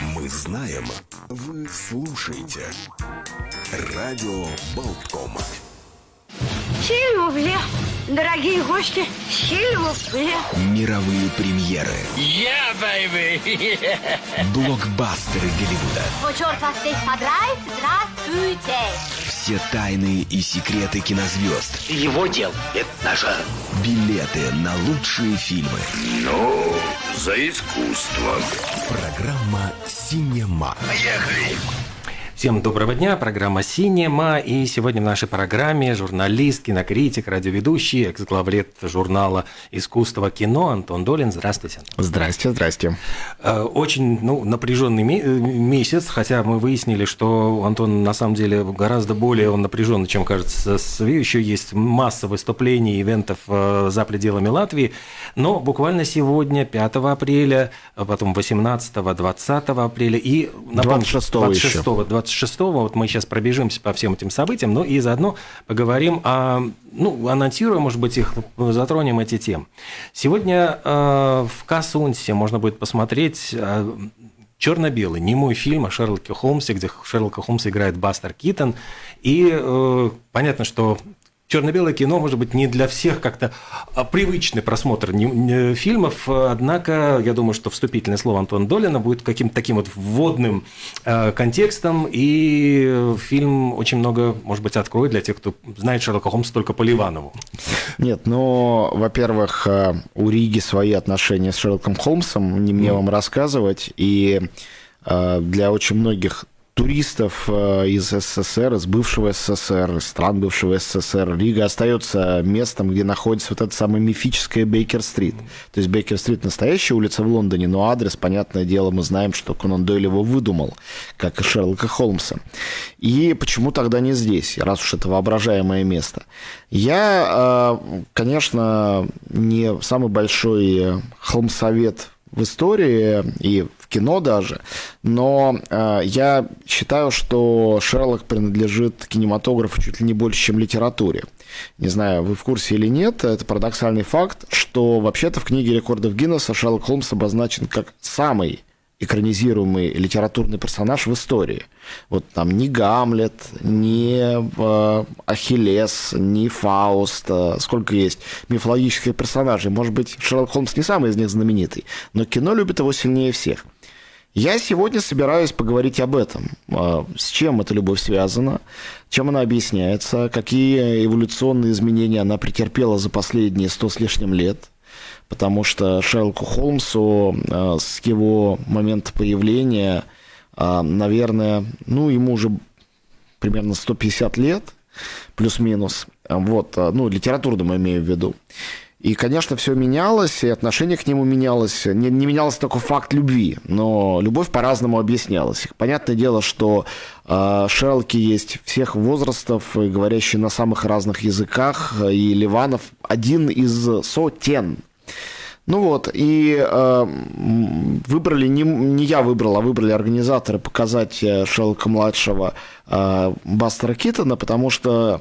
Мы знаем, вы слушаете. Радио Болтком. Сильвупле, дорогие гости, сильвупле. Мировые премьеры. Yeah, baby! Блокбастеры Голливуда. Вот черт вас всех подрает, здравствуйте. Все тайны и секреты кинозвезд. Его дел – это наше. Билеты на лучшие фильмы. Ну, за искусство. Программа «Синема». Поехали! Всем доброго дня, программа «Синема», и сегодня в нашей программе журналист, кинокритик, радиоведущий, экс-главред журнала «Искусство кино» Антон Долин. Здравствуйте. Здрасте, здрасте. Э, Очень ну, напряженный э, месяц, хотя мы выяснили, что Антон на самом деле гораздо более он напряженный, чем кажется. Еще есть масса выступлений, ивентов э, за пределами Латвии, но буквально сегодня, 5 апреля, а потом 18, 20 апреля и напомню, 26-го еще. 26 26-го, вот мы сейчас пробежимся по всем этим событиям, ну и заодно поговорим о, ну, анонсируем, может быть, их, затронем эти темы. Сегодня э, в Касунсе можно будет посмотреть э, черно-белый, немой фильм о Шерлоке Холмсе, где Шерлока Холмса играет Бастер Китон. И э, понятно, что черно-белое кино, может быть, не для всех как-то а, привычный просмотр фильмов, однако я думаю, что вступительное слово Антона Долина будет каким-то таким вот вводным э, контекстом, и фильм очень много, может быть, откроет для тех, кто знает Шерлока Холмса только по Ливанову. Нет, ну, во-первых, э, у Риги свои отношения с Шерлоком Холмсом, не мне вам рассказывать, и э, для очень многих туристов э, из СССР, из бывшего СССР, из стран бывшего СССР, Рига остается местом, где находится вот эта самая мифическая Бейкер-стрит. То есть Бейкер-стрит настоящая улица в Лондоне, но адрес, понятное дело, мы знаем, что Конан Дойль его выдумал, как и Шерлока Холмса. И почему тогда не здесь, раз уж это воображаемое место? Я, э, конечно, не самый большой э, холмсовет в истории и в кино даже, но э, я считаю, что Шерлок принадлежит кинематографу чуть ли не больше, чем литературе. Не знаю, вы в курсе или нет, это парадоксальный факт, что вообще-то в книге рекордов Гиннесса Шерлок Холмс обозначен как самый экранизируемый литературный персонаж в истории. Вот там ни Гамлет, ни э, Ахиллес, ни Фауст, э, сколько есть мифологических персонажей. Может быть, Шерлок Холмс не самый из них знаменитый, но кино любит его сильнее всех. Я сегодня собираюсь поговорить об этом. Э, С чем эта любовь связана, чем она объясняется, какие эволюционные изменения она претерпела за последние сто с лишним лет – потому что Шерлоку Холмсу э, с его момента появления, э, наверное, ну, ему уже примерно 150 лет, плюс-минус, вот, э, ну, литературным имею в виду. И, конечно, все менялось, и отношение к нему менялось. Не, не менялся только факт любви, но любовь по-разному объяснялась. Понятное дело, что э, Шерлоки есть всех возрастов, говорящие на самых разных языках, и Ливанов один из сотен. Ну вот, и э, выбрали, не, не я выбрал, а выбрали организаторы показать э, Шерлока-младшего э, Бастера Китона, потому что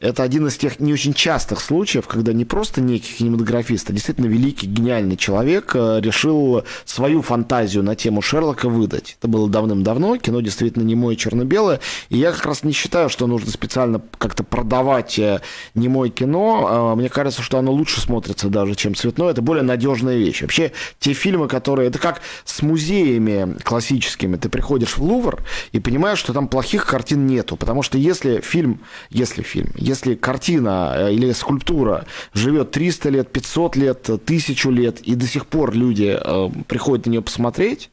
это один из тех не очень частых случаев, когда не просто некий кинематографист, а действительно великий, гениальный человек э, решил свою фантазию на тему Шерлока выдать. Это было давным-давно, кино действительно немое черно-белое, и я как раз не считаю, что нужно специально как-то продавать э, немое кино. Э, Мне кажется, что оно лучше смотрится даже, чем цветное. Это более надежная вещь. Вообще, те фильмы, которые... Это как с музеями классическими. Ты приходишь в Лувр и понимаешь, что там плохих картин нету, потому что если фильм, если фильм, если картина э, или скульптура живет 300 лет, 500 лет, 1000 лет, и до сих пор люди э, приходят на нее посмотреть,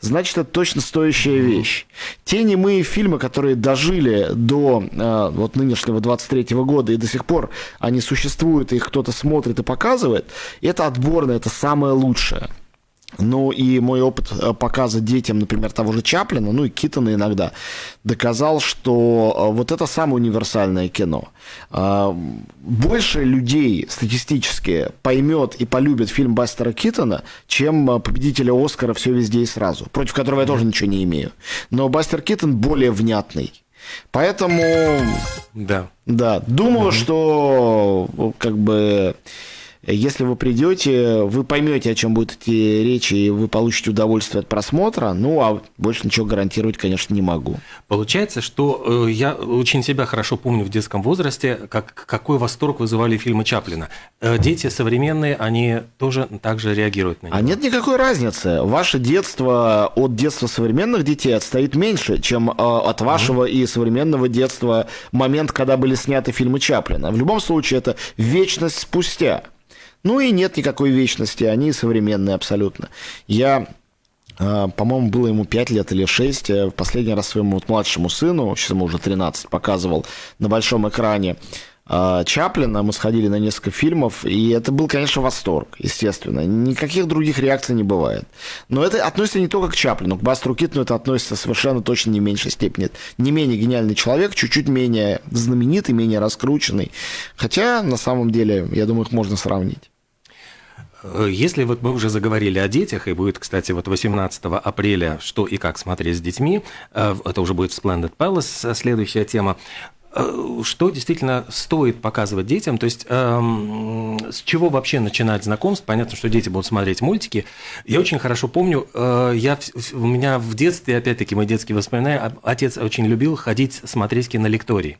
значит, это точно стоящая вещь. Те немые фильмы, которые дожили до э, вот нынешнего 23 года, и до сих пор они существуют, их кто-то смотрит и показывает, это отборно, это самое лучшее. Ну и мой опыт э, показа детям, например, того же Чаплина, ну и Китона иногда, доказал, что э, вот это самое универсальное кино. А, Больше людей статистически поймет и полюбит фильм Бастера Китона, чем э, победителя Оскара «Все везде и сразу», против которого я тоже ничего не имею. Но Бастер Китон более внятный. Поэтому, Да. да, думаю, что как бы Если вы придете, вы поймете, о чем будут эти речи, и вы получите удовольствие от просмотра. Ну, а больше ничего гарантировать, конечно, не могу. Получается, что э, я очень себя хорошо помню в детском возрасте, как, какой восторг вызывали фильмы Чаплина. Э, дети современные, они тоже так же реагируют на него. А нет никакой разницы. Ваше детство от детства современных детей отстоит меньше, чем э, от вашего mm-hmm. и современного детства момент, когда были сняты фильмы Чаплина. В любом случае, это вечность спустя. Ну и нет никакой вечности, они современные абсолютно. Я а, по-моему, было ему 5 лет или 6, в э, последний раз своему вот младшему сыну, сейчас ему уже 13, показывал на большом экране а, Чаплина, мы сходили на несколько фильмов, и это был, конечно, восторг, естественно. Никаких других реакций не бывает. Но это относится не только к Чаплину, к Бастру Китну это относится совершенно точно не в меньшей степени. Не менее гениальный человек, чуть-чуть менее знаменитый, менее раскрученный. Хотя, на самом деле, я думаю, их можно сравнить. Э, если вот мы уже заговорили о детях, и будет, кстати, вот 18 апреля «Что и как смотреть с детьми», э, это уже будет Splendid Palace, следующая тема, э, что действительно стоит показывать детям, то есть эм, с чего вообще начинать знакомство? Понятно, что дети будут смотреть мультики. Я очень хорошо помню, э, я, у меня в детстве, опять-таки, мои детские воспоминания, отец очень любил ходить смотреть кинолектории.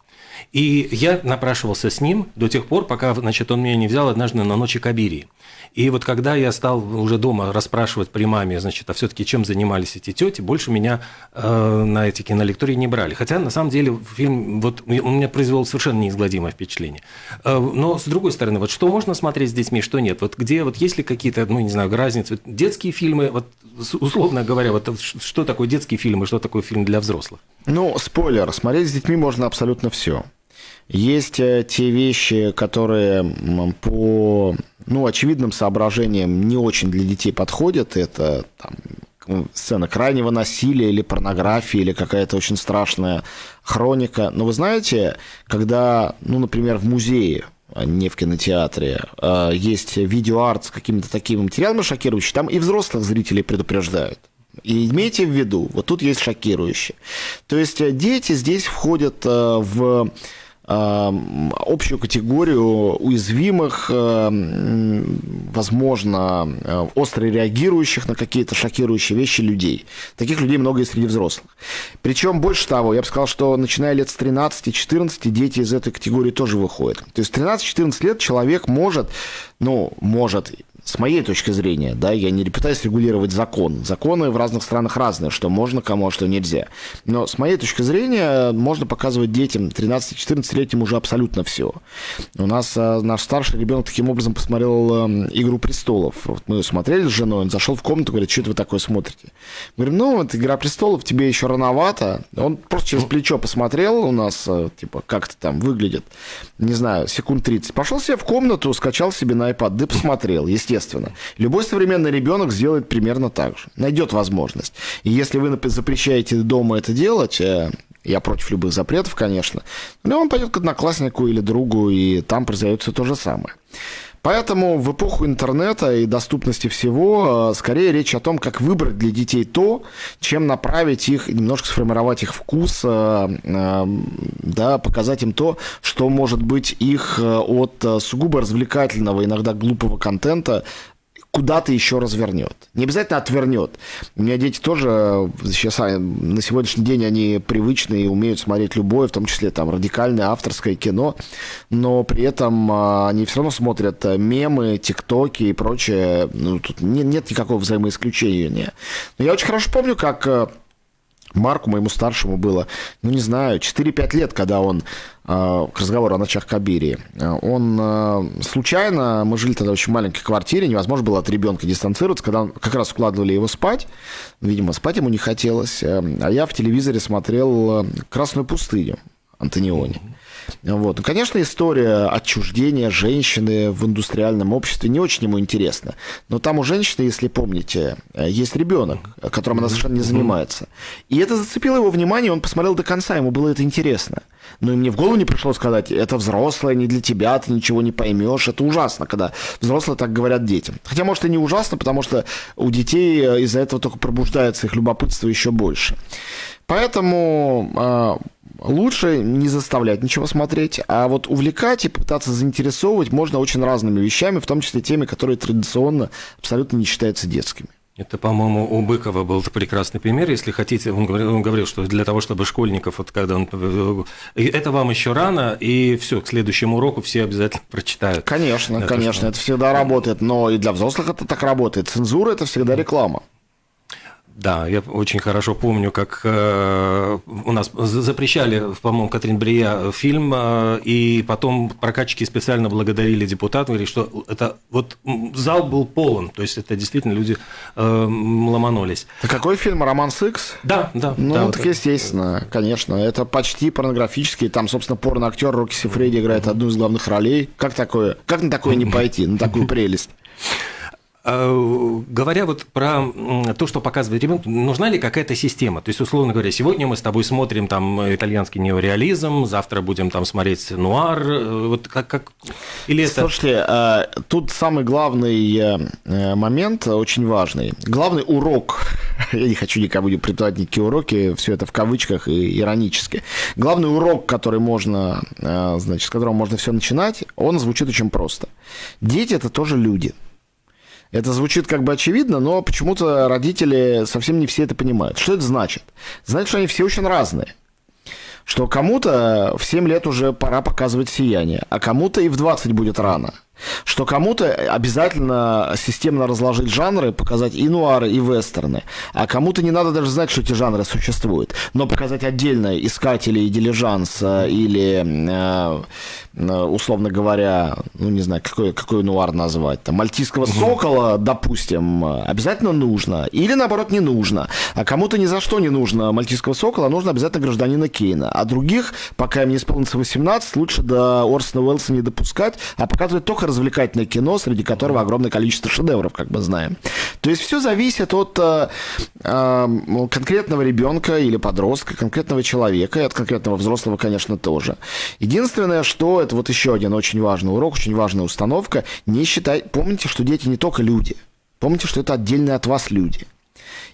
И я напрашивался с ним до тех пор, пока значит, он меня не взял однажды на ночи Кабирии. И вот когда я стал уже дома расспрашивать при маме, значит, а все-таки чем занимались эти тети, больше меня э, на эти кинолектории не брали. Хотя, на самом деле, фильм вот, у меня произвел совершенно неизгладимое впечатление. Э, но, с другой стороны, вот что можно смотреть с детьми, что нет? Вот где, вот есть ли какие-то, ну, не знаю, разницы? Детские фильмы, вот, условно говоря, вот что такое детский фильм и что такое фильм для взрослых? Ну, спойлер, смотреть с детьми можно абсолютно все. Есть э, те вещи, которые по ну, очевидным соображениям не очень для детей подходят. Это там, сцена крайнего насилия или порнографии, или какая-то очень страшная хроника. Но вы знаете, когда, ну, например, в музее а не в кинотеатре, а есть видеоарт с какими-то такими материалами шокирующими, там и взрослых зрителей предупреждают. И имейте в виду, вот тут есть шокирующие. То есть э, дети здесь входят э, в общую категорию уязвимых, возможно, э, остро реагирующих на какие-то шокирующие вещи людей. Таких людей много и среди взрослых. Причем, больше того, я бы сказал, что начиная лет с 13-14 дети из этой категории тоже выходят. То есть 13-14 лет человек может, ну, может, с моей точки зрения, да, я не пытаюсь регулировать закон. Законы в разных странах разные, что можно кому, а что нельзя. Но с моей точки зрения можно показывать детям 13-14-летним уже абсолютно все. У нас а, наш старший ребенок таким образом посмотрел а, «Игру престолов». Вот мы смотрели с женой, он зашел в комнату, говорит, что это вы такое смотрите? Мы говорим, ну, вот «Игра престолов» тебе еще рановато. Он просто через плечо посмотрел у нас, а, типа, как это там выглядит, не знаю, секунд 30. Пошел себе в комнату, скачал себе на iPad, да посмотрел, естественно естественно. Любой современный ребенок сделает примерно так же. Найдет возможность. И если вы запрещаете дома это делать, э, я против любых запретов, конечно, но он пойдет к однокласснику или другу, и там произойдет то же самое. Поэтому в эпоху интернета и доступности всего, э, скорее речь о том, как выбрать для детей то, чем направить их, немножко сформировать их вкус, э, да, показать им то, что может быть их э, от сугубо развлекательного, иногда глупого контента куда-то еще развернет. Не обязательно отвернет. У меня дети тоже сейчас а, на сегодняшний день они привычные умеют смотреть любое, в том числе там радикальное авторское кино, но при этом а, они все равно смотрят э, мемы, тиктоки и прочее. Ну, тут нет, нет никакого взаимоисключения. Но я очень хорошо помню, как э, Марку, моему старшему, было, ну, не знаю, 4-5 лет, когда он, э, к разговору о ночах Кабири, он э, случайно, мы жили тогда в очень маленькой квартире, невозможно было от ребенка дистанцироваться, когда он, как раз укладывали его спать, видимо, спать ему не хотелось, э, а я в телевизоре смотрел «Красную пустыню» Антониони. Вот. Ну, конечно, история отчуждения женщины в индустриальном обществе не очень ему интересна. Но там у женщины, если помните, есть ребенок, которым она совершенно не занимается. И это зацепило его внимание, он посмотрел до конца, ему было это интересно. Но и мне в голову не пришло сказать, это взрослое, не для тебя, ты ничего не поймешь. Это ужасно, когда взрослые так говорят детям. Хотя, может, и не ужасно, потому что у детей из-за этого только пробуждается их любопытство еще больше. Поэтому а, лучше не заставлять ничего смотреть, а вот увлекать и пытаться заинтересовывать можно очень разными вещами, в том числе теми, которые традиционно абсолютно не считаются детскими. Это, по-моему, у Быкова был прекрасный пример. Если хотите, он говорил, он говорил, что для того, чтобы школьников, вот когда он... Это вам еще рано, и все, к следующему уроку все обязательно прочитают. Конечно, это конечно, что... это всегда работает, но и для взрослых это так работает. Цензура – это всегда реклама. Да, я очень хорошо помню, как э, у нас запрещали, по-моему, Катрин Брия фильм, э, и потом прокатчики специально благодарили депутатов, говорили, что это вот зал был полон, то есть это действительно люди э, ломанулись. А какой фильм? «Роман Сикс»? Да, да. Ну, да, так вот, естественно, конечно. Это почти порнографический, там, собственно, порно-актер Рокки Сифреди играет одну из главных ролей. Как такое? Как на такое не пойти, на такую прелесть? Э, говоря вот про то, что показывает ребенок, нужна ли какая-то система? То есть, условно говоря, сегодня мы с тобой смотрим там итальянский неореализм, завтра будем там смотреть нуар, э, вот как, как... или это... Слушайте, э, тут самый главный момент, очень важный. Главный урок, я не хочу никому не преподавать никакие уроки, все это в кавычках и иронически. Главный урок, который можно, значит, с которого можно все начинать, он звучит очень просто. Дети – это тоже люди – это звучит как бы очевидно, но почему-то родители совсем не все это понимают. Что это значит? Значит, что они все очень разные. Что кому-то в 7 лет уже пора показывать сияние, а кому-то и в 20 будет рано – что кому-то обязательно системно разложить жанры, показать и нуары, и вестерны, а кому-то не надо даже знать, что эти жанры существуют, но показать отдельно искатели и дилижанс или, э, э, условно говоря, ну не знаю, какой, какой нуар назвать, там, мальтийского сокола, допустим, обязательно нужно, или наоборот не нужно, а кому-то ни за что не нужно мальтийского сокола, нужно обязательно гражданина Кейна, а других, пока им не исполнится 18, лучше до Орсона Уэллса не допускать, а показывать только развлекательное кино, среди которого огромное количество шедевров, как мы знаем. То есть все зависит от э, э, конкретного ребенка или подростка, конкретного человека, и от конкретного взрослого, конечно, тоже. Единственное, что это вот еще один очень важный урок, очень важная установка. Не считай, помните, что дети не только люди. Помните, что это отдельные от вас люди.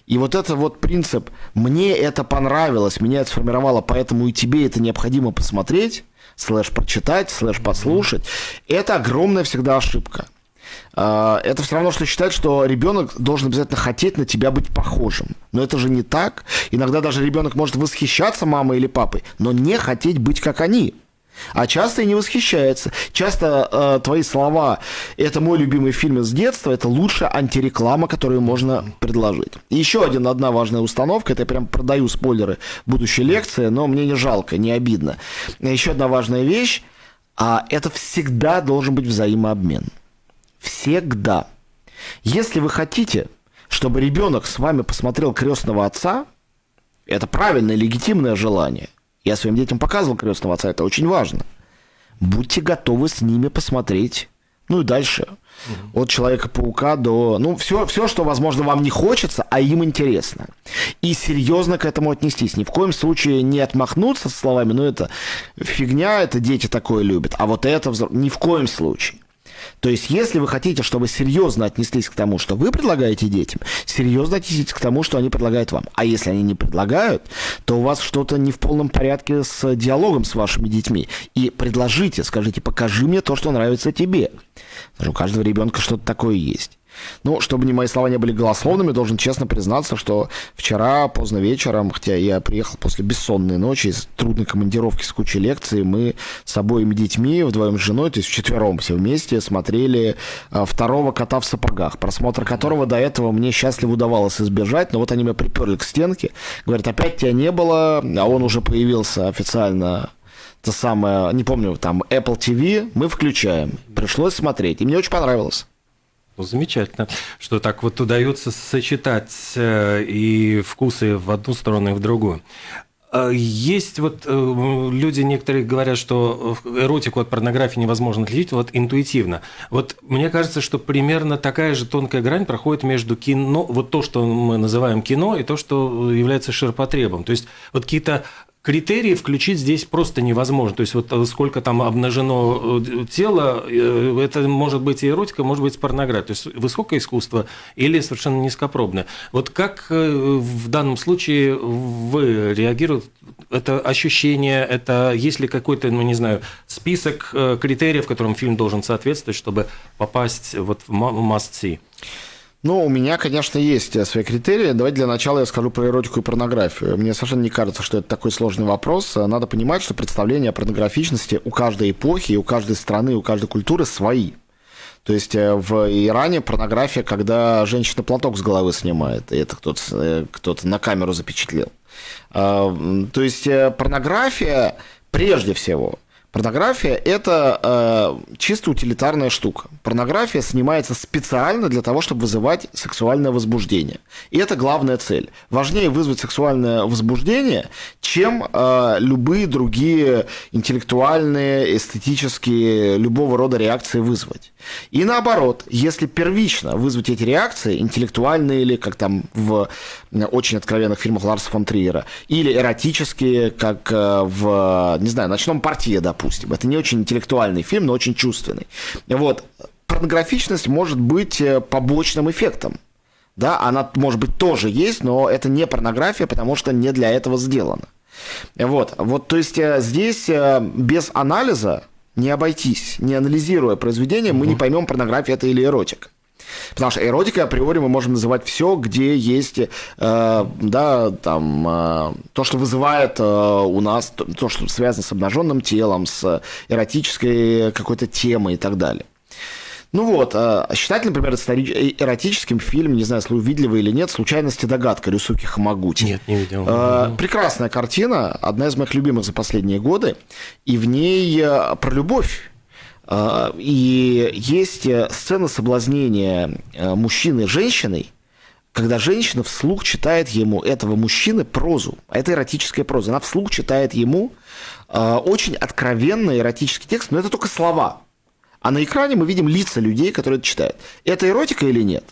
И вот это вот принцип «мне это понравилось, меня это сформировало, поэтому и тебе это необходимо посмотреть», слэш прочитать, слэш послушать, это огромная всегда ошибка. А, это все равно, что считать, что ребенок должен обязательно хотеть на тебя быть похожим. Но это же не так. Иногда даже ребенок может восхищаться мамой или папой, но не хотеть быть как они. А часто и не восхищается. Часто э, твои слова «это мой любимый фильм из детства» – это лучшая антиреклама, которую можно предложить. И еще один, одна важная установка, это я прям продаю спойлеры будущей лекции, но мне не жалко, не обидно. Еще одна важная вещь, а это всегда должен быть взаимообмен. Всегда. Если вы хотите, чтобы ребенок с вами посмотрел крестного отца, это правильное, легитимное желание. Я своим детям показывал крестного отца, это очень важно. Будьте готовы с ними посмотреть. Ну и дальше. Угу. От Человека-паука до... Ну, все, все, что, возможно, вам не хочется, а им интересно. И серьезно к этому отнестись. Ни в коем случае не отмахнуться словами, ну, это фигня, это дети такое любят. А вот это... Ни в коем случае. То есть, если вы хотите, чтобы серьезно отнеслись к тому, что вы предлагаете детям, серьезно отнеситесь к тому, что они предлагают вам. А если они не предлагают, то у вас что-то не в полном порядке с диалогом с вашими детьми. И предложите, скажите, покажи мне то, что нравится тебе. Потому что у каждого ребенка что-то такое есть. Ну, чтобы не мои слова не были голословными, должен честно признаться, что вчера поздно вечером, хотя я приехал после бессонной ночи, из трудной командировки с кучей лекций, мы с обоими детьми, вдвоем с женой, то есть вчетвером все вместе, смотрели а, второго кота в сапогах, просмотр которого до этого мне счастливо удавалось избежать, но вот они меня приперли к стенке, говорят, опять тебя не было, а он уже появился официально то самое, не помню, там Apple TV, мы включаем. Пришлось смотреть, и мне очень понравилось. Ну, замечательно, что так вот удается сочетать э, и вкусы в одну сторону и в другую. А есть вот э, люди некоторые говорят, что эротику от порнографии невозможно отличить вот интуитивно. Вот мне кажется, что примерно такая же тонкая грань проходит между кино, вот то, что мы называем кино, и то, что является ширпотребом. То есть вот какие-то критерии включить здесь просто невозможно. То есть вот э, сколько там обнажено э, тело, э, это может быть и эротика, может быть порнография. То есть высокое искусство или совершенно низкопробное. Вот как в данном случае вы реагируете? Это ощущение, это есть ли какой-то, ну не знаю, список критериев, которым фильм должен соответствовать, чтобы попасть вот в must see? Ну, у меня, конечно, есть э, свои критерии. Давайте для начала я скажу про эротику и порнографию. Мне совершенно не кажется, что это такой сложный вопрос. Надо понимать, что представления о порнографичности у каждой эпохи, у каждой страны, у каждой культуры свои. То есть э, в Иране порнография, когда женщина платок с головы снимает, и это кто-то э, кто на камеру запечатлел. А, то есть порнография прежде всего Порнография – это э, чисто утилитарная штука. Порнография снимается специально для того, чтобы вызывать сексуальное возбуждение. И это главная цель. Важнее вызвать сексуальное возбуждение, чем э, любые другие интеллектуальные, эстетические, любого рода реакции вызвать. И наоборот, если первично вызвать эти реакции, интеллектуальные или, как там в очень откровенных фильмах Ларса фон Триера, или эротические, как э, в, не знаю, «Ночном партии», допустим, допустим. Это не очень интеллектуальный фильм, но очень чувственный. Вот. Порнографичность может быть э, побочным эффектом. Да, она, может быть, тоже есть, но это не порнография, потому что не для этого сделано. Вот, вот то есть э, здесь э, без анализа не обойтись. Не анализируя произведение, мы не поймем, порнография это или эротика. Потому что эротикой априори мы можем называть все, где есть, э, да, там, э, то, что вызывает э, у нас, то, то, что связано с обнаженным телом, с эротической какой-то темой и так далее. Ну вот, а считать, например, эротическим фильм, не знаю, видели вы или нет, «Случайность и догадка» Рюсуки Хамагути. Нет, не видел. Прекрасная картина, одна из моих любимых за последние годы, и в ней про любовь и есть э, сцена соблазнения э, мужчины женщиной, когда женщина вслух читает ему, этого мужчины, прозу. А это эротическая проза. Она вслух читает ему а, очень откровенный эротический текст, но это только слова. А на экране мы видим лица людей, которые это читают. Это эротика или нет?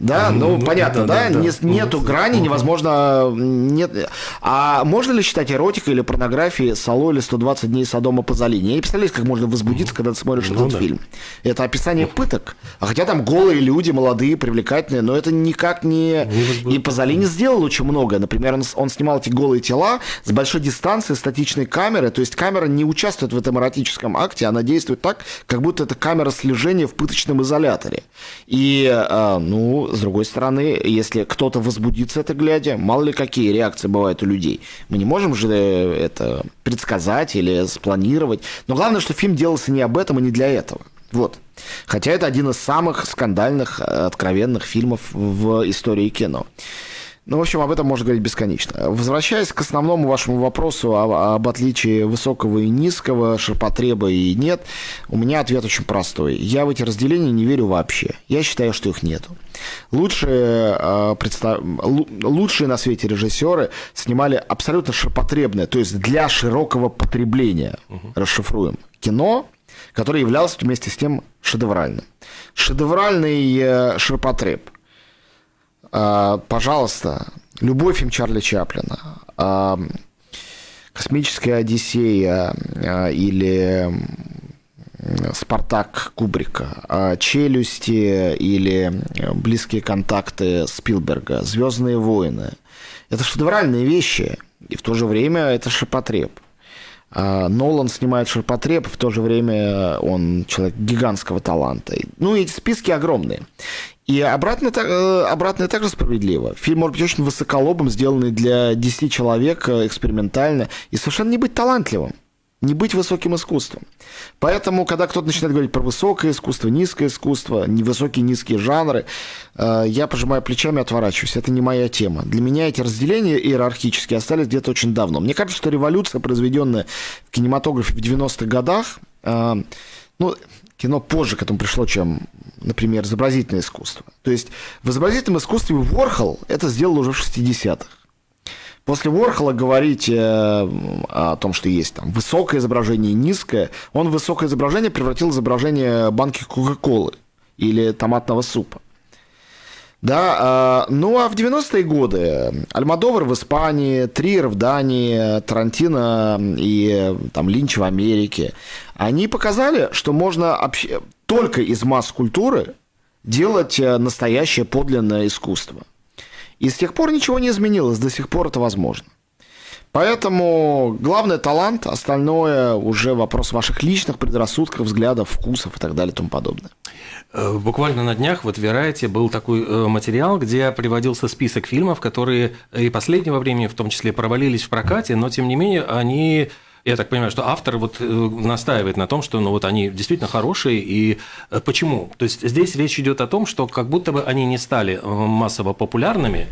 Да, ну, ну понятно, да, да, да, Не, нету ну, грани, ну, невозможно, нет. А можно ли считать эротикой или порнографией Сало или 120 дней Содома по Залине? Я не представляю, как можно возбудиться, когда ты смотришь ну, этот да. фильм. Это описание пыток. А хотя там голые люди, молодые, привлекательные, но это никак не... не и Пазолини сделал очень многое. Например, он, он снимал эти голые тела с большой дистанции статичной камеры, то есть камера не участвует в этом эротическом акте, она действует так, как будто это камера слежения в пыточном изоляторе. И, э, ну, с другой стороны, если кто-то возбудится это глядя, мало ли какие реакции бывают у людей. Мы не можем же э, это предсказать или спланировать. Но главное, что фильм делался не об этом и не для этого. Вот. Хотя это один из самых скандальных, э, откровенных фильмов в истории кино. Ну, в общем, об этом можно говорить бесконечно. Возвращаясь к основному вашему вопросу об, об отличии высокого и низкого, ширпотреба и нет, у меня ответ очень простой. Я в эти разделения не верю вообще. Я считаю, что их нету. Лучшие, э, представ... лучшие на свете режиссеры снимали абсолютно ширпотребное, то есть для широкого потребления, угу. расшифруем, кино, которое являлось вместе с тем шедевральным. Шедевральный э, ширпотреб – пожалуйста, любой фильм Чарли Чаплина, а, «Космическая Одиссея» а, или «Спартак» Кубрика, «Челюсти» или «Близкие контакты» Спилберга, «Звездные войны». Это шедевральные вещи, и в то же время это шипотреб. Нолан снимает ширпотреб, в то же время он человек гигантского таланта. Ну, эти списки огромные. И обратно, э, обратно также справедливо. Фильм может быть очень высоколобым, сделанный для 10 человек э, экспериментально, и совершенно не быть талантливым не быть высоким искусством. Поэтому, когда кто-то начинает говорить про высокое искусство, низкое искусство, невысокие, низкие жанры, э, я пожимаю плечами и отворачиваюсь. Это не моя тема. Для меня эти разделения иерархические остались где-то очень давно. Мне кажется, что революция, произведенная в кинематографе в 90-х годах, ну, кино позже к этому пришло, чем, например, изобразительное искусство. То есть в изобразительном искусстве Ворхол это сделал уже в 60-х. После Ворхола говорить э, о том, что есть там высокое изображение и низкое, он в высокое изображение превратил изображение банки Кока-Колы или томатного супа. Да, э, ну а в 90-е годы Альмадовар в Испании, Триер в Дании, Тарантино и там Линч в Америке, они показали, что можно обще... только из масс-культуры делать э, настоящее подлинное искусство. И с тех пор ничего не изменилось, до сих пор это возможно. Поэтому главный талант, остальное уже вопрос ваших личных предрассудков, взглядов, вкусов и так далее и тому подобное. Э, буквально на днях вот в Верайте был такой э, материал, где приводился список фильмов, которые и последнего времени в том числе провалились в прокате, но тем не менее они я так понимаю, что автор вот э, настаивает на том, что ну, вот они действительно хорошие. И почему? То есть здесь речь идет о том, что как будто бы они не стали массово популярными,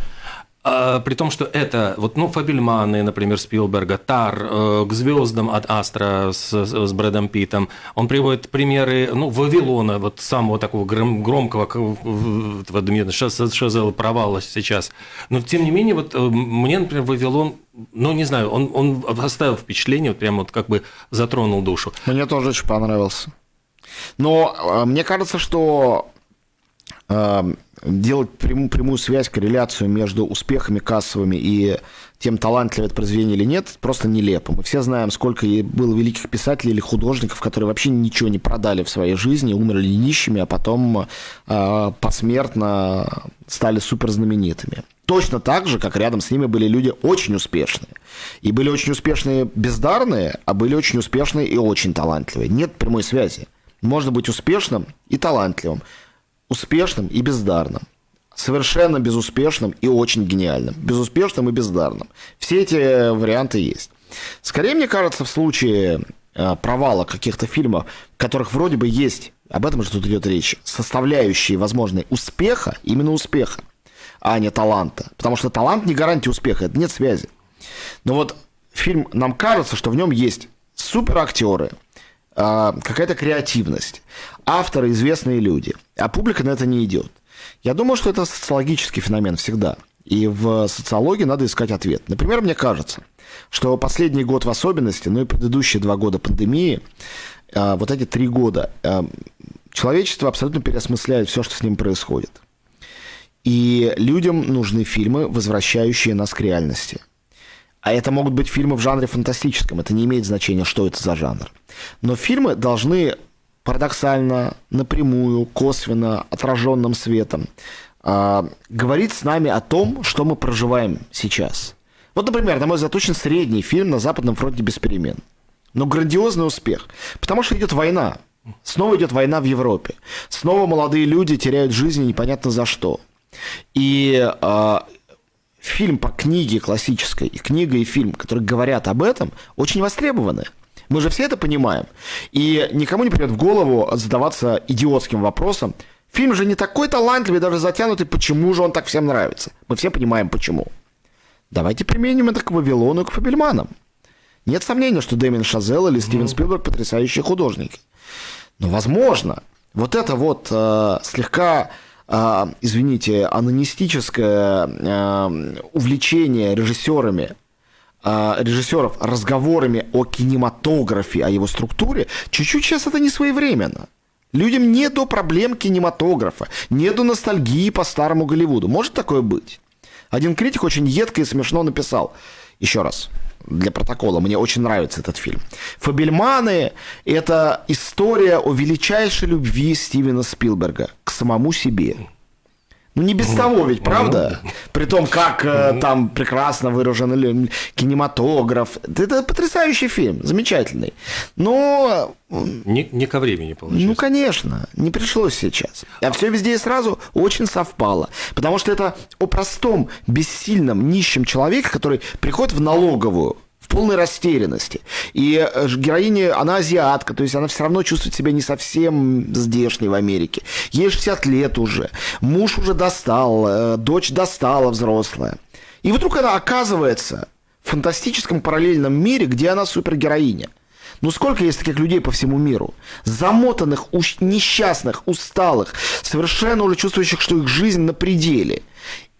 а, при том, что это, вот, ну, Фабельманы, например, Спилберга, Тар, э, к звездам от Астра с, с Брэдом Питом. Он приводит примеры, ну, Вавилона, вот самого такого гром, громкого, этого Шазела провала сейчас. Но, тем не менее, вот э, мне, например, Вавилон ну, не знаю, он, он оставил впечатление, вот прям вот как бы затронул душу. Мне тоже очень понравился. Но э, мне кажется, что делать прямую, прямую связь, корреляцию между успехами кассовыми и тем, талантливое это произведение или нет, просто нелепо. Мы все знаем, сколько было великих писателей или художников, которые вообще ничего не продали в своей жизни, умерли нищими, а потом э, посмертно стали суперзнаменитыми. Точно так же, как рядом с ними были люди очень успешные. И были очень успешные бездарные, а были очень успешные и очень талантливые. Нет прямой связи. Можно быть успешным и талантливым успешным и бездарным. Совершенно безуспешным и очень гениальным. Безуспешным и бездарным. Все эти варианты есть. Скорее, мне кажется, в случае э, провала каких-то фильмов, в которых вроде бы есть, об этом же тут идет речь, составляющие возможные успеха, именно успеха, а не таланта. Потому что талант не гарантия успеха, это нет связи. Но вот фильм, нам кажется, что в нем есть суперактеры, а, какая-то креативность, авторы известные люди, а публика на это не идет. Я думаю, что это социологический феномен всегда. И в социологии надо искать ответ. Например, мне кажется, что последний год в особенности, ну и предыдущие два года пандемии, а, вот эти три года, а, человечество абсолютно переосмысляет все, что с ним происходит. И людям нужны фильмы, возвращающие нас к реальности. А это могут быть фильмы в жанре фантастическом. Это не имеет значения, что это за жанр. Но фильмы должны парадоксально, напрямую, косвенно, отраженным светом э, говорить с нами о том, что мы проживаем сейчас. Вот, например, на мой взгляд, очень средний фильм «На Западном фронте без перемен». Но грандиозный успех. Потому что идет война. Снова идет война в Европе. Снова молодые люди теряют жизни непонятно за что. И э, фильм по книге классической, и книга и фильм, которые говорят об этом, очень востребованы. Мы же все это понимаем. И никому не придет в голову задаваться идиотским вопросом. Фильм же не такой талантливый, даже затянутый, почему же он так всем нравится? Мы все понимаем, почему. Давайте применим это к Вавилону и к Фабельманам. Нет сомнения, что Дэмин Шазел или Стивен Спилберг потрясающие художники. Но, возможно, вот это вот э, слегка а, извините, анонистическое а, увлечение режиссерами а, режиссеров разговорами о кинематографе, о его структуре, чуть-чуть сейчас это не своевременно. Людям не до проблем кинематографа, не до ностальгии по старому Голливуду. Может такое быть? Один критик очень едко и смешно написал. Еще раз, для протокола. Мне очень нравится этот фильм. «Фабельманы» — это история о величайшей любви Стивена Спилберга к самому себе. Ну, не без того ведь, правда? При том, как э, там прекрасно выражен кинематограф. Это потрясающий фильм, замечательный. Но... Не, не ко времени, получается. Ну, конечно, не пришлось сейчас. А все везде и сразу очень совпало. Потому что это о простом, бессильном, нищем человеке, который приходит в налоговую, полной растерянности. И э, героиня, она азиатка, то есть она все равно чувствует себя не совсем здешней в Америке. Ей 60 лет уже, муж уже достал, э, дочь достала взрослая. И вдруг она оказывается в фантастическом параллельном мире, где она супергероиня. Ну сколько есть таких людей по всему миру? Замотанных, несчастных, усталых, совершенно уже чувствующих, что их жизнь на пределе.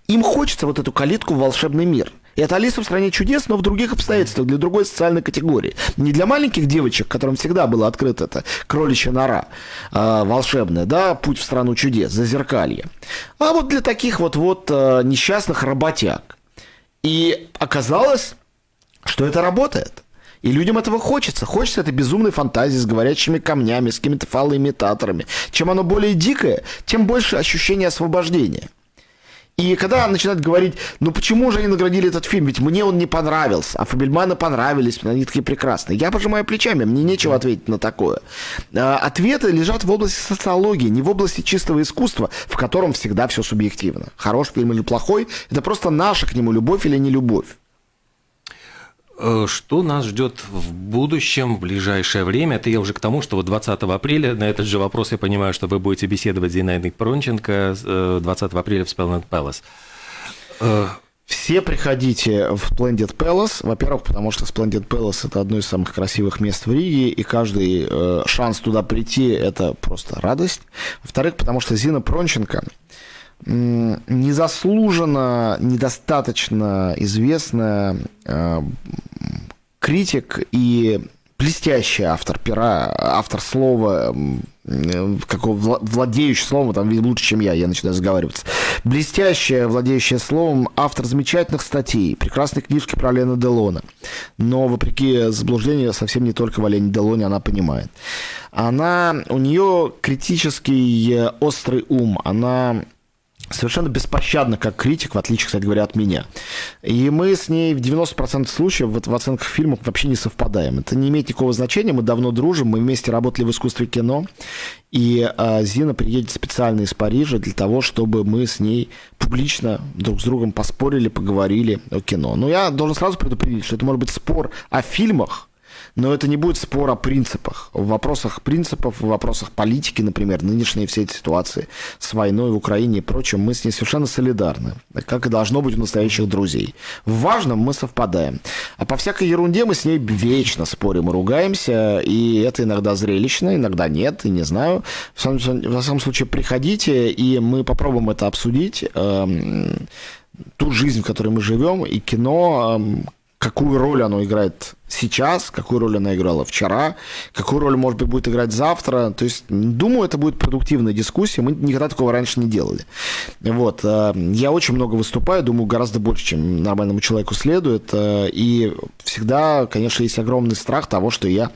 Им хочется вот эту калитку в волшебный мир – Это Алиса в стране чудес, но в других обстоятельствах, для другой социальной категории. Не для маленьких девочек, которым всегда было открыто это кроличья нора э, волшебная, да, путь в страну чудес, зазеркалье. А вот для таких вот вот э, несчастных работяг. И оказалось, что это работает. И людям этого хочется. Хочется этой безумной фантазии с говорящими камнями, с какими-то фалоимитаторами. Чем оно более дикое, тем больше ощущение освобождения. И когда начинают говорить, ну почему же они наградили этот фильм, ведь мне он не понравился, а Фабельманы понравились, они такие прекрасные. Я пожимаю плечами, мне нечего ответить на такое. А, ответы лежат в области социологии, не в области чистого искусства, в котором всегда все субъективно. Хороший фильм или плохой, это просто наша к нему любовь или не любовь. Э, что нас ждет в будущем, в ближайшее время? Это я уже к тому, что вот 20 апреля, на этот же вопрос я понимаю, что вы будете беседовать с Зинаидой Пронченко 20 э, апреля в Splendid Palace. Э, Все приходите в Splendid Palace, во-первых, потому что Splendid Palace это одно из самых красивых мест в Риге, и каждый шанс туда прийти – это просто радость. Во-вторых, потому что Зина Пронченко незаслуженно, недостаточно известная э, критик и блестящий автор пера, автор слова, какого владеющий словом, там лучше, чем я, я начинаю разговариваться. Блестящая, владеющая словом, автор замечательных статей, прекрасной книжки про Лена Делона. Но, вопреки заблуждению, совсем не только в Олене Делоне она понимает. Она, у нее критический э, острый ум, она совершенно беспощадно как критик, в отличие, кстати говоря, от меня. И мы с ней в 90% случаев в, оценках фильмов вообще не совпадаем. Это не имеет никакого значения, мы давно дружим, мы вместе работали в искусстве кино, и а, Зина приедет специально из Парижа для того, чтобы мы с ней публично друг с другом поспорили, поговорили о кино. Но я должен сразу предупредить, что это может быть спор о фильмах, но это не будет спор о принципах. В вопросах принципов, в вопросах политики, например, нынешние все эти ситуации с войной в Украине и прочим, мы с ней совершенно солидарны, как и должно быть у настоящих друзей. В важном мы совпадаем. А по всякой ерунде мы с ней вечно спорим и ругаемся, и это иногда зрелищно, иногда нет, и не знаю. В самом, во всяком случае, приходите, и мы попробуем это обсудить эм, ту жизнь, в которой мы живем, и кино, эм, какую роль оно играет сейчас, какую роль она играла вчера, какую роль, может быть, будет играть завтра. То есть, думаю, это будет продуктивная дискуссия. Мы никогда такого раньше не делали. Вот. Э, я очень много выступаю, думаю, гораздо больше, чем нормальному человеку следует. Э, и всегда, конечно, есть огромный страх того, что я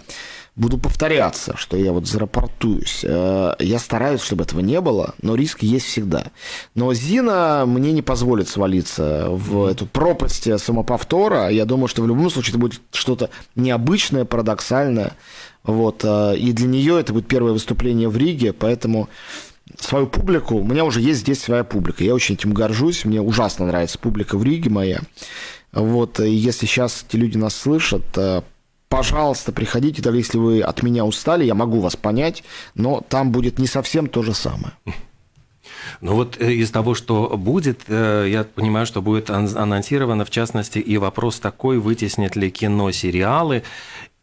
буду повторяться, что я вот зарапортуюсь. Э, я стараюсь, чтобы этого не было, но риск есть всегда. Но Зина мне не позволит свалиться в эту пропасть самоповтора. Я думаю, что в любом случае это будет что-то необычное, парадоксальное. Вот. Э, и для нее это будет первое выступление в Риге, поэтому свою публику, у меня уже есть здесь своя публика, я очень этим горжусь, мне ужасно нравится публика в Риге моя. Вот, и если сейчас эти люди нас слышат, э, пожалуйста, приходите, даже если вы от меня устали, я могу вас понять, но там будет не совсем то же самое. Ну вот э, из того, что будет, э, я понимаю, что будет анонсировано, в частности, и вопрос такой, вытеснят ли кино сериалы,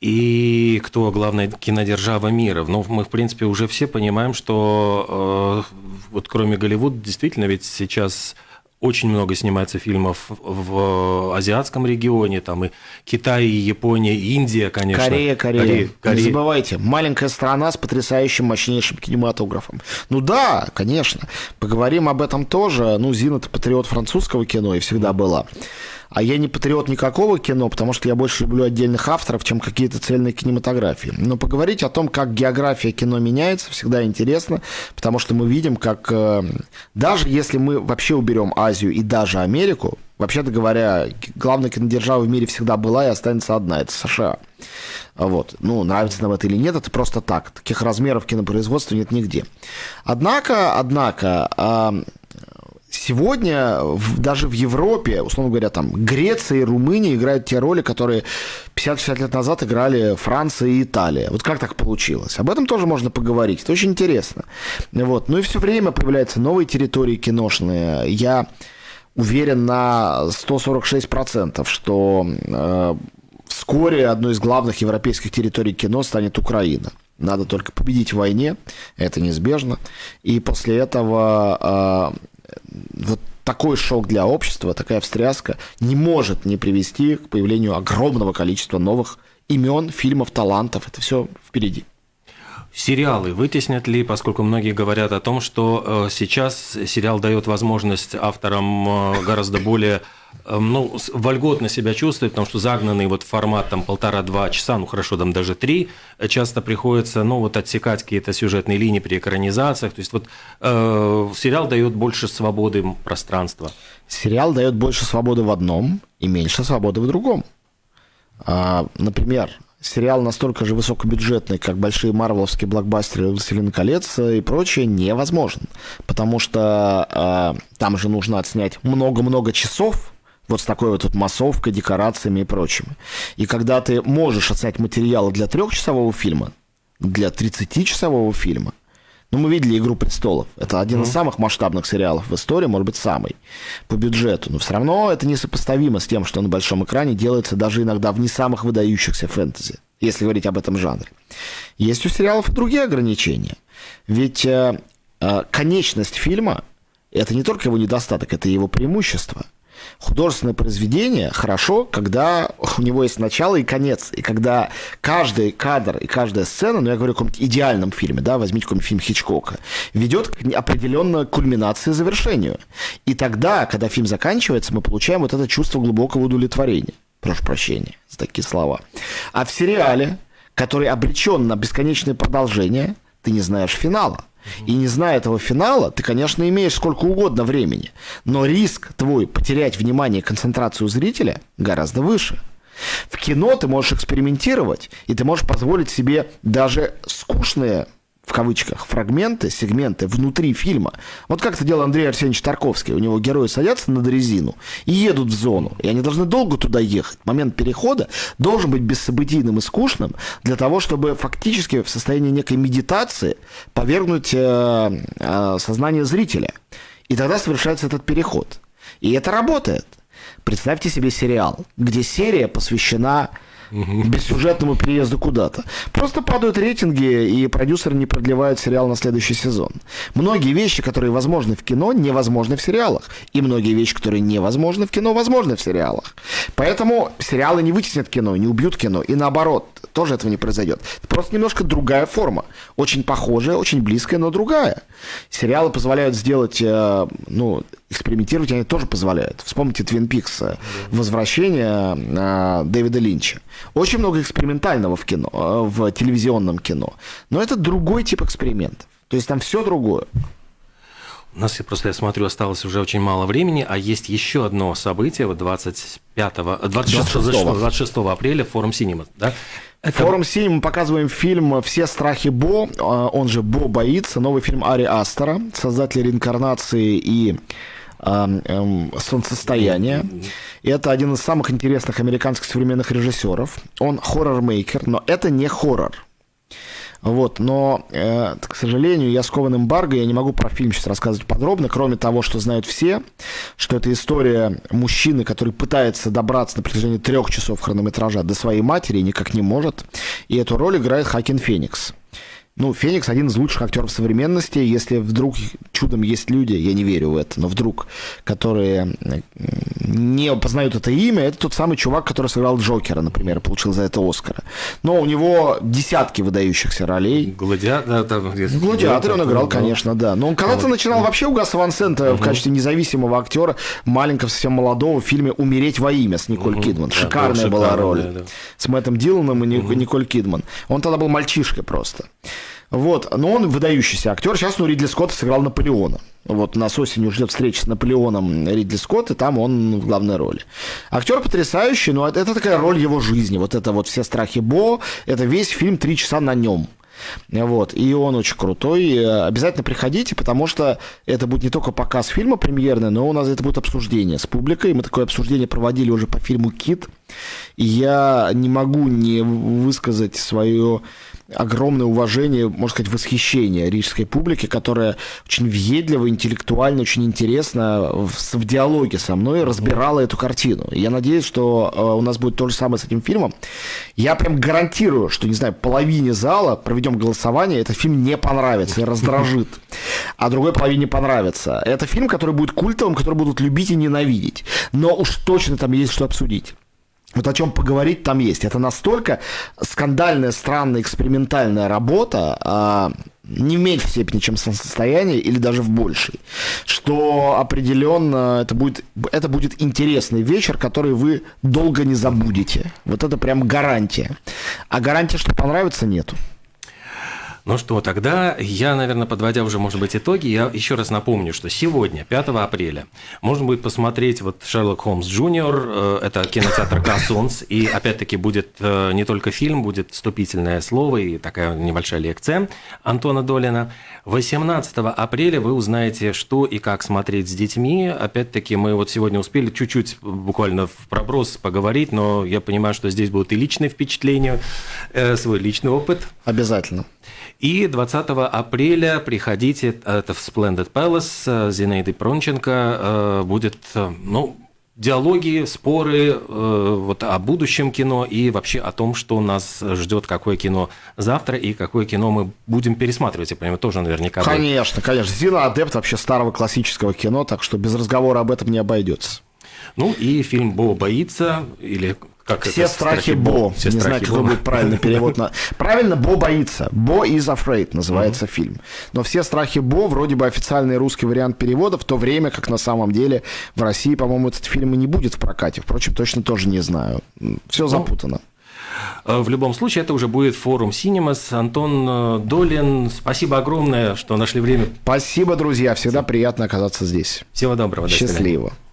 и кто главная кинодержава мира. Ну, мы, в принципе, уже все понимаем, что э, вот кроме Голливуда, действительно, ведь сейчас очень много снимается фильмов в азиатском регионе, там и Китай, и Япония, и Индия, конечно. Корея, Корея. Корея, Корея. Не забывайте, маленькая страна с потрясающим, мощнейшим кинематографом. Ну да, конечно, поговорим об этом тоже. Ну, Зина – это патриот французского кино и всегда была. А я не патриот никакого кино, потому что я больше люблю отдельных авторов, чем какие-то цельные кинематографии. Но поговорить о том, как география кино меняется, всегда интересно, потому что мы видим, как э, даже если мы вообще уберем Азию и даже Америку, вообще-то говоря, главная кинодержава в мире всегда была и останется одна, это США. Вот. Ну, нравится нам это или нет, это просто так. Таких размеров кинопроизводства нет нигде. Однако, однако, сегодня в, даже в Европе, условно говоря, там Греция и Румыния играют те роли, которые 50-60 лет назад играли Франция и Италия. Вот как так получилось? Об этом тоже можно поговорить. Это очень интересно. Вот. Ну и все время появляются новые территории киношные. Я уверен на 146%, что э, вскоре одной из главных европейских территорий кино станет Украина. Надо только победить в войне, это неизбежно. И после этого э, вот такой шок для общества, такая встряска не может не привести к появлению огромного количества новых имен, фильмов, талантов. Это все впереди. Сериалы вытеснят ли, поскольку многие говорят о том, что э, сейчас сериал дает возможность авторам э, гораздо более э, ну, вольготно себя чувствовать, потому что загнанный вот формат там полтора-два часа, ну хорошо, там даже три, часто приходится, ну вот отсекать какие-то сюжетные линии при экранизациях, то есть вот э, сериал дает больше свободы пространства. Сериал дает больше свободы в одном и меньше свободы в другом. А, например, сериал настолько же высокобюджетный, как большие марвеловские блокбастеры «Властелин колец» и прочее, невозможен. Потому что э, там же нужно отснять много-много часов, вот с такой вот, вот массовкой, декорациями и прочим. И когда ты можешь отснять материалы для трехчасового фильма, для 30-часового фильма, ну, мы видели «Игру престолов». Это один mm-hmm. из самых масштабных сериалов в истории, может быть, самый по бюджету. Но все равно это несопоставимо с тем, что на большом экране делается даже иногда в не самых выдающихся фэнтези, если говорить об этом жанре. Есть у сериалов и другие ограничения. Ведь э, э, конечность фильма – это не только его недостаток, это его преимущество – художественное произведение хорошо, когда у него есть начало и конец, и когда каждый кадр и каждая сцена, ну я говорю о каком-то идеальном фильме, да, возьмите какой-нибудь фильм Хичкока, ведет к определенной кульминации завершению. И тогда, когда фильм заканчивается, мы получаем вот это чувство глубокого удовлетворения. Прошу прощения за такие слова. А в сериале, который обречен на бесконечное продолжение, ты не знаешь финала. И не зная этого финала, ты, конечно, имеешь сколько угодно времени. Но риск твой потерять внимание и концентрацию зрителя гораздо выше. В кино ты можешь экспериментировать, и ты можешь позволить себе даже скучные в кавычках, фрагменты, сегменты внутри фильма. Вот как это делал Андрей Арсеньевич Тарковский. У него герои садятся на дрезину и едут в зону. И они должны долго туда ехать. Момент перехода должен быть бессобытийным и скучным для того, чтобы фактически в состоянии некой медитации повергнуть э, э, сознание зрителя. И тогда совершается этот переход. И это работает. Представьте себе сериал, где серия посвящена угу. бессюжетному переезду куда-то. Просто падают рейтинги, и продюсеры не продлевают сериал на следующий сезон. Многие вещи, которые возможны в кино, невозможны в сериалах. И многие вещи, которые невозможны в кино, возможны в сериалах. Поэтому сериалы не вытеснят кино, не убьют кино. И наоборот, тоже этого не произойдет. Просто немножко другая форма. Очень похожая, очень близкая, но другая. Сериалы позволяют сделать, э, ну, экспериментировать они тоже позволяют. Вспомните Твин Пикс, возвращение э, Дэвида Линча. Очень много экспериментального в кино, э, в телевизионном кино. Но это другой тип экспериментов. То есть там все другое. У нас, просто я смотрю, осталось уже очень мало времени, а есть еще одно событие, вот 25, 26, 26, 26 апреля, форум Синема, да? Это... Форум Синема мы показываем фильм «Все страхи Бо», а, он же «Бо боится», новый фильм Ари Астера, создатель реинкарнации и эм, солнцестояния. И это один из самых интересных американских современных режиссеров. Он хоррор-мейкер, но это не хоррор. Вот, но, э, к сожалению, я скован эмбарго, я не могу про фильм сейчас рассказывать подробно, кроме того, что знают все, что это история мужчины, который пытается добраться на протяжении трех часов хронометража до своей матери и никак не может. И эту роль играет Хакин Феникс. Ну, Феникс один из лучших актеров современности. Если вдруг чудом есть люди, я не верю в это, но вдруг, которые не познают это имя, это тот самый чувак, который сыграл Джокера, например, получил за это Оскара. Но у него десятки выдающихся ролей. Гладиатор, там, Гладиатор он играл, конечно, да. Но он когда-то вот. начинал вообще у Гаса Ван Сента угу. в качестве независимого актера, маленького, совсем молодого, в фильме «Умереть во имя» с Николь угу. Кидман. Да, Шикарная была роль. Да, да. С Мэттом Диланом и угу. Николь Кидман. Он тогда был мальчишкой просто. Вот, но он выдающийся актер. Сейчас, ну, Ридли Скотт сыграл Наполеона. Вот нас осенью ждет встреча с Наполеоном Ридли Скотт, и там он в главной роли. Актер потрясающий, но это, такая роль его жизни. Вот это вот все страхи Бо, это весь фильм три часа на нем. Вот. И он очень крутой. Обязательно приходите, потому что это будет не только показ фильма премьерный, но у нас это будет обсуждение с публикой. Мы такое обсуждение проводили уже по фильму «Кит». И я не могу не высказать свое огромное уважение, можно сказать, восхищение рижской публики, которая очень въедливо, интеллектуально, очень интересно в, в диалоге со мной разбирала эту картину. И я надеюсь, что э, у нас будет то же самое с этим фильмом. Я прям гарантирую, что, не знаю, половине зала проведем голосование, этот фильм не понравится и раздражит, а другой половине понравится. Это фильм, который будет культовым, который будут любить и ненавидеть. Но уж точно там есть что обсудить. Вот о чем поговорить там есть. Это настолько скандальная, странная, экспериментальная работа, а, не в меньшей степени, чем солнцестояние, или даже в большей, что определенно это будет, это будет интересный вечер, который вы долго не забудете. Вот это прям гарантия. А гарантии, что понравится, нету. Ну что, тогда я, наверное, подводя уже, может быть, итоги, я еще раз напомню, что сегодня, 5 апреля, можно будет посмотреть вот «Шерлок Холмс Джуниор», э, это кинотеатр «Кассунс», и опять-таки будет э, не только фильм, будет вступительное слово и такая небольшая лекция Антона Долина. 18 апреля вы узнаете, что и как смотреть с детьми. Опять-таки, мы вот сегодня успели чуть-чуть буквально в проброс поговорить, но я понимаю, что здесь будут и личные впечатления, э, свой личный опыт. Обязательно. И 20 апреля приходите, это в Splendid Palace, э, Зинаиды Пронченко э, будет, э, ну, диалоги, споры вот, о будущем кино и вообще о том, что нас ждет, какое кино завтра и какое кино мы будем пересматривать. Я понимаю, тоже наверняка. Конечно, конечно. Зина адепт вообще старого классического кино, так что без разговора об этом не обойдется. Ну и фильм «Бо боится» или как Все это? страхи Бо. Все не знаю, какой будет правильный перевод. На... Правильно, Бо боится. Бо is afraid называется mm-hmm. фильм. Но все страхи Бо вроде бы официальный русский вариант перевода, в то время как на самом деле в России, по-моему, этот фильм и не будет в прокате. Впрочем, точно тоже не знаю. Все ну, запутано. В любом случае, это уже будет форум Cinemas. Антон э, Долин, спасибо огромное, что нашли время. Спасибо, друзья. Всегда приятно оказаться здесь. Всего доброго. Счастливо. Радио